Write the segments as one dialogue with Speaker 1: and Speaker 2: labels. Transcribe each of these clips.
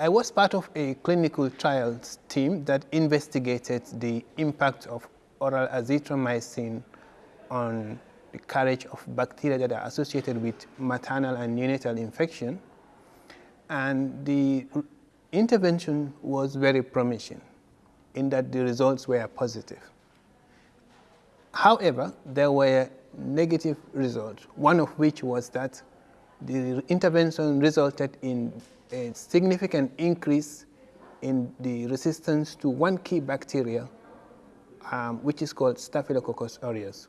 Speaker 1: I was part of a clinical trials team that investigated the impact of oral azithromycin on the carriage of bacteria that are associated with maternal and neonatal infection. And the intervention was very promising in that the results were positive. However, there were negative results, one of which was that the intervention resulted in a significant increase in the resistance to one key bacteria, um, which is called Staphylococcus aureus.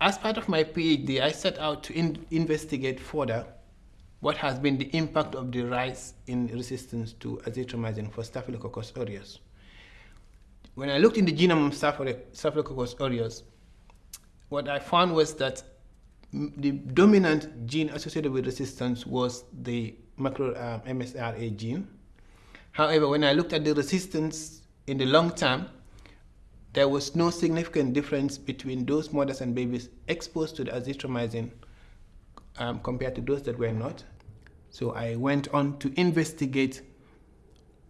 Speaker 1: As part of my PhD, I set out to in investigate further what has been the impact of the rise in resistance to azithromycin for Staphylococcus aureus. When I looked in the genome of Staphylococcus aureus, what I found was that the dominant gene associated with resistance was the macro um, MSRA gene. However, when I looked at the resistance in the long term, there was no significant difference between those mothers and babies exposed to the azithromycin um, compared to those that were not. So I went on to investigate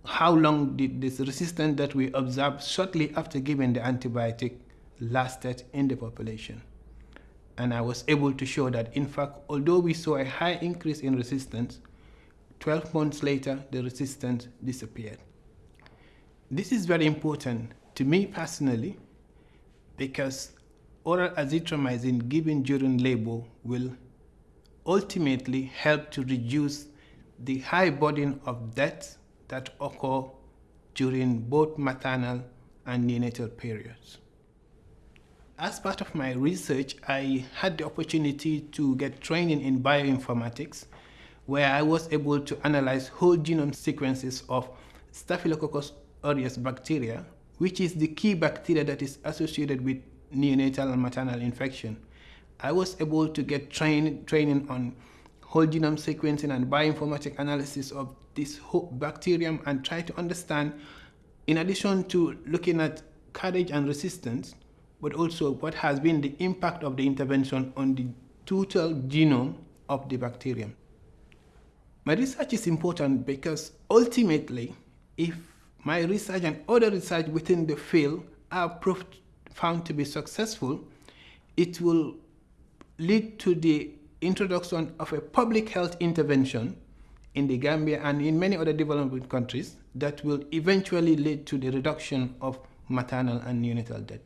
Speaker 1: how long did this resistance that we observed shortly after giving the antibiotic lasted in the population and I was able to show that in fact, although we saw a high increase in resistance, 12 months later, the resistance disappeared. This is very important to me personally because oral azithromycin given during labor will ultimately help to reduce the high burden of deaths that occur during both maternal and neonatal periods. As part of my research, I had the opportunity to get training in bioinformatics, where I was able to analyze whole genome sequences of Staphylococcus aureus bacteria, which is the key bacteria that is associated with neonatal and maternal infection. I was able to get train, training on whole genome sequencing and bioinformatic analysis of this bacterium and try to understand, in addition to looking at carriage and resistance, but also what has been the impact of the intervention on the total genome of the bacterium. My research is important because ultimately, if my research and other research within the field are proved, found to be successful, it will lead to the introduction of a public health intervention in the Gambia and in many other developing countries that will eventually lead to the reduction of maternal and neonatal death.